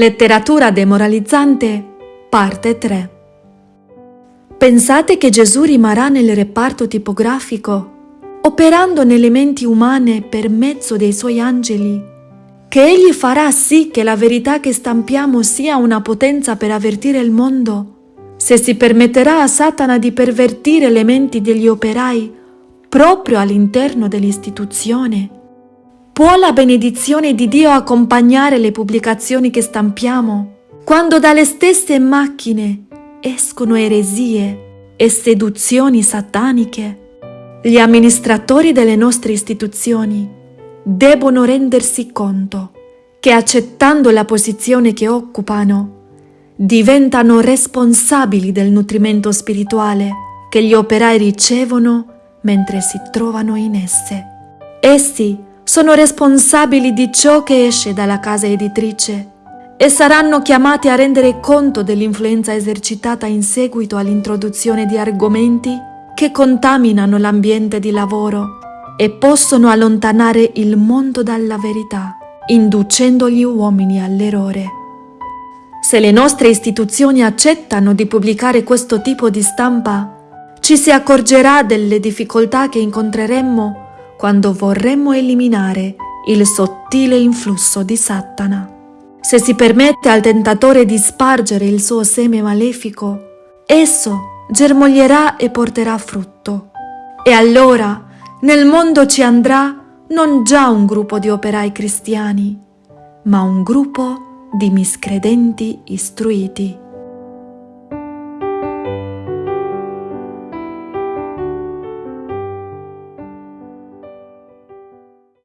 Letteratura demoralizzante, parte 3. Pensate che Gesù rimarrà nel reparto tipografico, operando nelle menti umane per mezzo dei suoi angeli, che Egli farà sì che la verità che stampiamo sia una potenza per avvertire il mondo, se si permetterà a Satana di pervertire le menti degli operai proprio all'interno dell'istituzione. Può la benedizione di Dio accompagnare le pubblicazioni che stampiamo, quando dalle stesse macchine escono eresie e seduzioni sataniche? Gli amministratori delle nostre istituzioni debbono rendersi conto che accettando la posizione che occupano, diventano responsabili del nutrimento spirituale che gli operai ricevono mentre si trovano in esse. Essi sono responsabili di ciò che esce dalla casa editrice e saranno chiamati a rendere conto dell'influenza esercitata in seguito all'introduzione di argomenti che contaminano l'ambiente di lavoro e possono allontanare il mondo dalla verità, inducendo gli uomini all'errore. Se le nostre istituzioni accettano di pubblicare questo tipo di stampa, ci si accorgerà delle difficoltà che incontreremmo quando vorremmo eliminare il sottile influsso di Satana. Se si permette al tentatore di spargere il suo seme malefico, esso germoglierà e porterà frutto. E allora nel mondo ci andrà non già un gruppo di operai cristiani, ma un gruppo di miscredenti istruiti.